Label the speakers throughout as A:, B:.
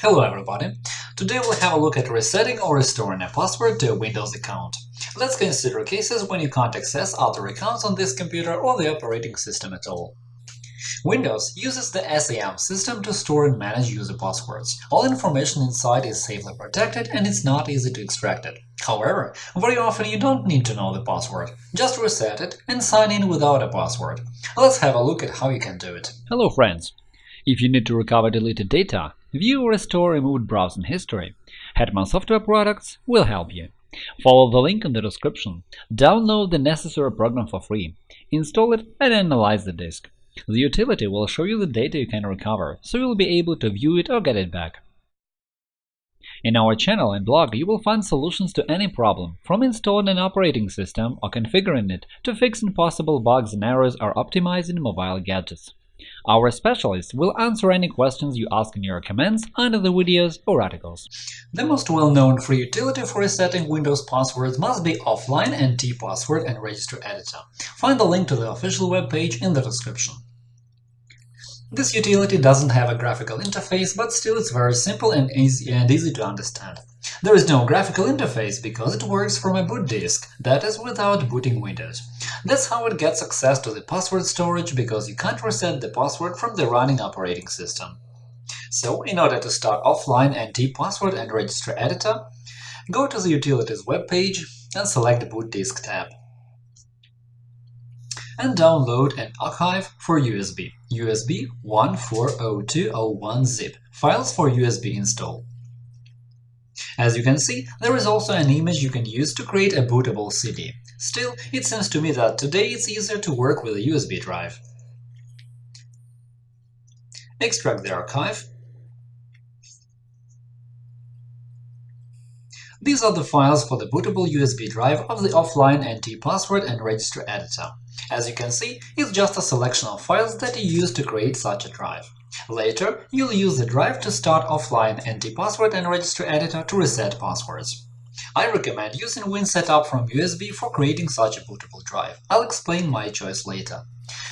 A: Hello everybody! Today we'll have a look at resetting or restoring a password to a Windows account. Let's consider cases when you can't access other accounts on this computer or the operating system at all. Windows uses the SAM system to store and manage user passwords. All information inside is safely protected and it's not easy to extract it. However, very often you don't need to know the password. Just reset it and sign in without a password. Let's have a look at how you can do it.
B: Hello friends! If you need to recover deleted data, view or restore removed browsing history, Hetman Software Products will help you. Follow the link in the description, download the necessary program for free, install it and analyze the disk. The utility will show you the data you can recover, so you'll be able to view it or get it back. In our channel and blog you will find solutions to any problem, from installing an operating system or configuring it to fixing possible bugs and errors or optimizing mobile gadgets. Our specialists will answer any questions you ask in your comments under the videos or articles.
A: The most well-known free utility for resetting Windows passwords must be Offline NT Password and Registry Editor. Find the link to the official web page in the description. This utility doesn't have a graphical interface, but still it's very simple and easy, and easy to understand. There is no graphical interface because it works from a boot disk, that is, without booting Windows. That's how it gets access to the password storage, because you can't reset the password from the running operating system. So, in order to start offline NT password and registry editor, go to the Utilities web page and select the Boot Disk tab and download an archive for USB, USB 140201 zip, files for USB install. As you can see, there is also an image you can use to create a bootable CD. Still, it seems to me that today it's easier to work with a USB drive. Extract the archive. These are the files for the bootable USB drive of the offline NT password and registry editor. As you can see, it's just a selection of files that you use to create such a drive. Later, you'll use the drive to start offline NT-password and registry editor to reset passwords. I recommend using WinSetup from USB for creating such a bootable drive. I'll explain my choice later.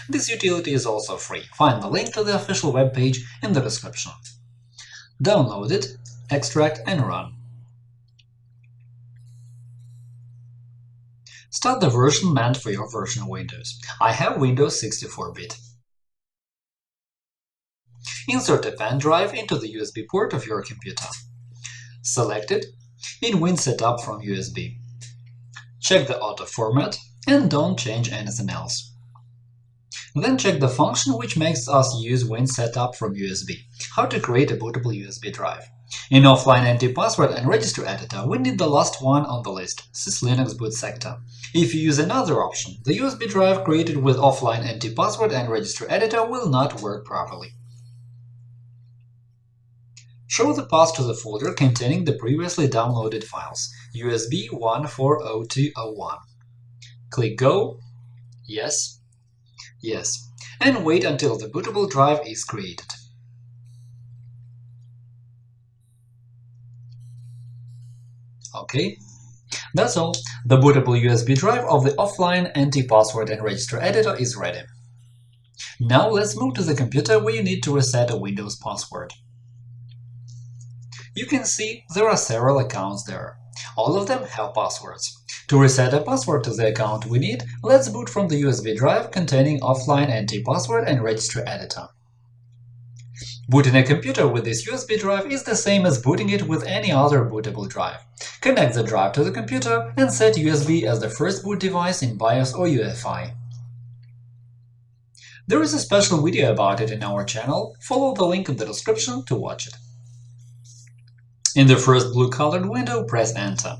A: This utility is also free. Find the link to the official web page in the description. Download it, extract and run. Start the version meant for your version of Windows. I have Windows 64-bit. Insert a pen drive into the USB port of your computer. Select it in WinSetup from USB. Check the auto format and don't change anything else. Then check the function which makes us use WinSetup from USB – how to create a bootable USB drive. In offline NT-password and registry editor, we need the last one on the list – syslinux boot sector. If you use another option, the USB drive created with offline NT-password and registry editor will not work properly. Show the path to the folder containing the previously downloaded files USB 140201. Click Go, Yes, Yes, and wait until the bootable drive is created. OK, that's all. The bootable USB drive of the offline anti-password and registry editor is ready. Now let's move to the computer where you need to reset a Windows password. You can see there are several accounts there. All of them have passwords. To reset a password to the account we need, let's boot from the USB drive containing offline NT-password and registry editor. Booting a computer with this USB drive is the same as booting it with any other bootable drive. Connect the drive to the computer and set USB as the first boot device in BIOS or UEFI. There is a special video about it in our channel, follow the link in the description to watch it. In the first blue-colored window, press Enter.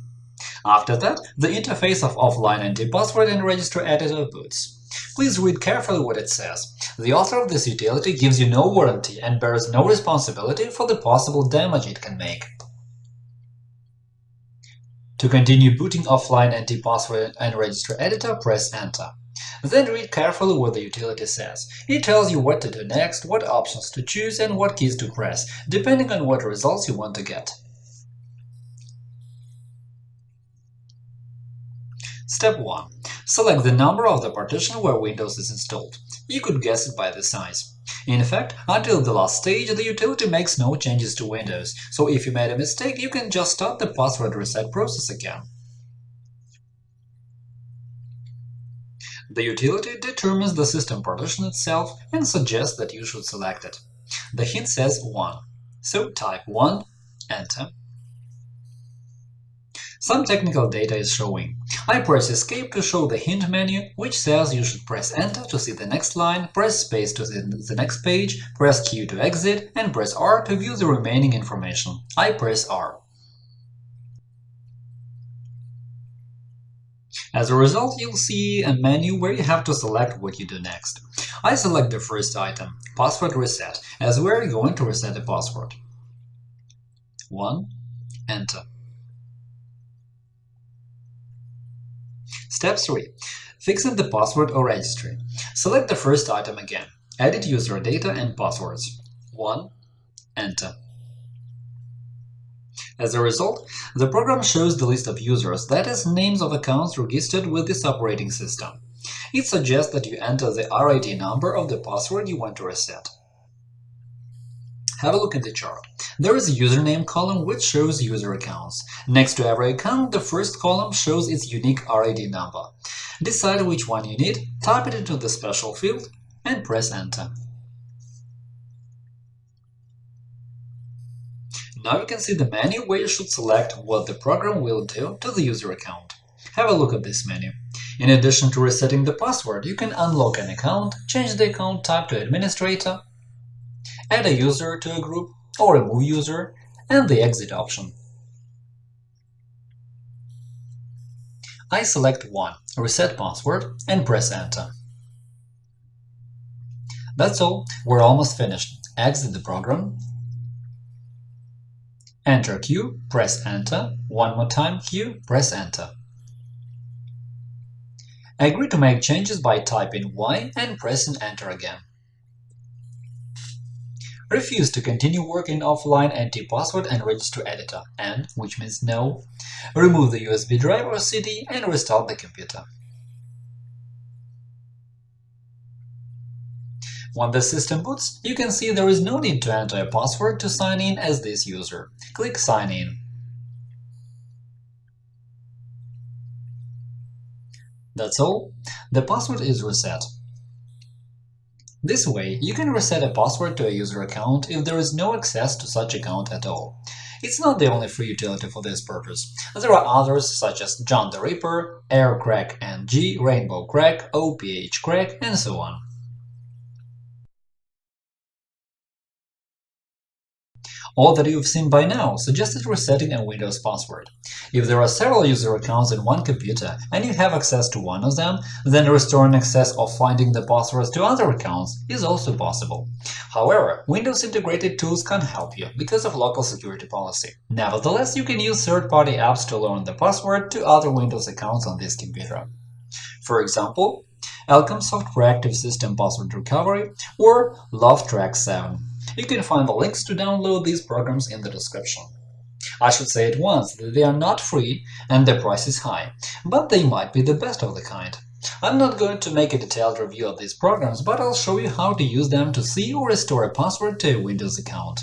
A: After that, the interface of offline NT-password and registry editor boots. Please read carefully what it says. The author of this utility gives you no warranty and bears no responsibility for the possible damage it can make. To continue booting offline NT-password and registry editor, press Enter. Then read carefully what the utility says. It tells you what to do next, what options to choose, and what keys to press, depending on what results you want to get. Step 1. Select the number of the partition where Windows is installed. You could guess it by the size. In fact, until the last stage, the utility makes no changes to Windows, so if you made a mistake, you can just start the password reset process again. The utility determines the system partition itself and suggests that you should select it. The hint says 1, so type 1, Enter. Some technical data is showing. I press Escape to show the hint menu, which says you should press Enter to see the next line, press Space to see the next page, press Q to exit, and press R to view the remaining information. I press R. As a result, you'll see a menu where you have to select what you do next. I select the first item, Password Reset, as we're going to reset the password. 1. Enter. Step 3. Fixing the password or registry. Select the first item again. Edit user data and passwords. 1. Enter. As a result, the program shows the list of users, that is, names of accounts registered with this operating system. It suggests that you enter the RID number of the password you want to reset. Have a look at the chart. There is a username column which shows user accounts. Next to every account, the first column shows its unique RID number. Decide which one you need, type it into the special field, and press Enter. Now you can see the menu where you should select what the program will do to the user account. Have a look at this menu. In addition to resetting the password, you can unlock an account, change the account type to administrator, add a user to a group or remove user, and the exit option. I select 1, Reset Password, and press Enter. That's all, we're almost finished. Exit the program Enter Q, press Enter. One more time Q, press Enter. Agree to make changes by typing Y and pressing Enter again. Refuse to continue working offline anti-password and register editor, and, which means no, remove the USB drive or CD and restart the computer. When the system boots, you can see there is no need to enter a password to sign in as this user. Click Sign in. That's all. The password is reset. This way, you can reset a password to a user account if there is no access to such account at all. It's not the only free utility for this purpose. There are others such as John the Ripper, AirCrack NG, Rainbow Crack, OPH Crack, and so on. All that you've seen by now suggested resetting a Windows password. If there are several user accounts in one computer and you have access to one of them, then restoring access or finding the passwords to other accounts is also possible. However, Windows integrated tools can't help you because of local security policy. Nevertheless, you can use third-party apps to learn the password to other Windows accounts on this computer. For example, Elcomsoft Proactive System Password Recovery or LoveTrack 7. You can find the links to download these programs in the description. I should say at once that they are not free and their price is high, but they might be the best of the kind. I'm not going to make a detailed review of these programs, but I'll show you how to use them to see or restore a password to a Windows account.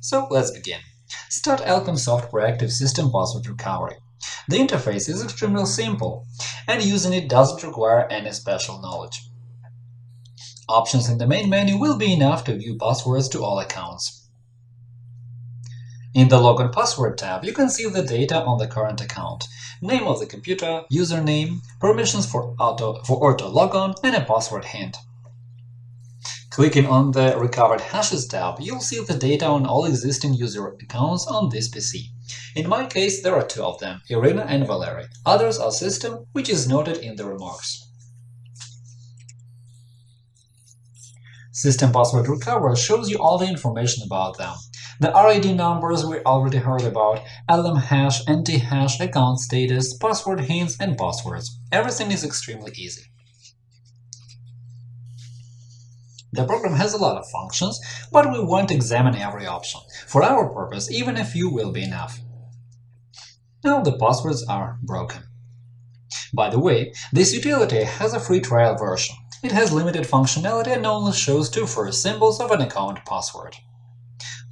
A: So let's begin. Start Elcomsoft Proactive System Password Recovery. The interface is extremely simple, and using it doesn't require any special knowledge. Options in the main menu will be enough to view passwords to all accounts. In the Login Password tab, you can see the data on the current account, name of the computer, username, permissions for auto, for auto logon, and a password hint. Clicking on the Recovered Hashes tab, you'll see the data on all existing user accounts on this PC. In my case, there are two of them, Irina and Valery. Others are System, which is noted in the remarks. System Password Recovery shows you all the information about them. The RID numbers we already heard about, LM hash, NT hash, account status, password hints, and passwords. Everything is extremely easy. The program has a lot of functions, but we won't examine every option. For our purpose, even a few will be enough. Now the passwords are broken. By the way, this utility has a free trial version. It has limited functionality and only shows two first symbols of an account password.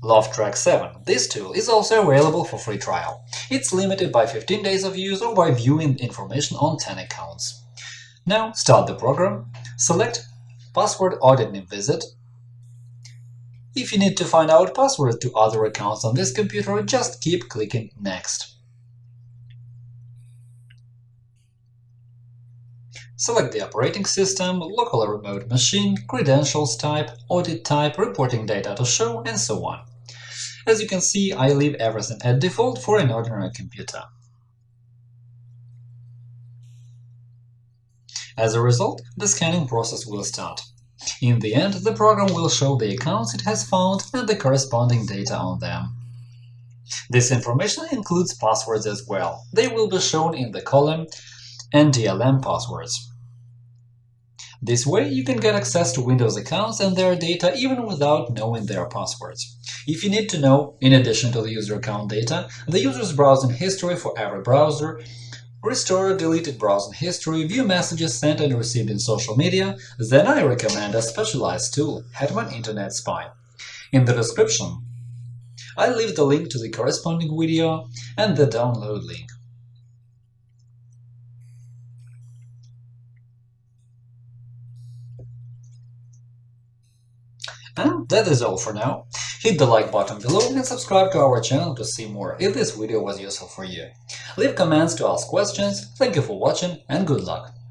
A: LoveTrack 7. This tool is also available for free trial. It's limited by 15 days of use or by viewing information on 10 accounts. Now start the program, select Password Auditing Visit. If you need to find out passwords to other accounts on this computer, just keep clicking Next. Select the operating system, local or remote machine, credentials type, audit type, reporting data to show, and so on. As you can see, I leave everything at default for an ordinary computer. As a result, the scanning process will start. In the end, the program will show the accounts it has found and the corresponding data on them. This information includes passwords as well. They will be shown in the column NDLM passwords. This way, you can get access to Windows accounts and their data even without knowing their passwords. If you need to know, in addition to the user account data, the user's browsing history for every browser, restore deleted browsing history, view messages sent and received in social media, then I recommend a specialized tool, Hetman Internet Spy. In the description, I leave the link to the corresponding video and the download link. And that is all for now. Hit the like button below and subscribe to our channel to see more if this video was useful for you. Leave comments to ask questions, thank you for watching and good luck!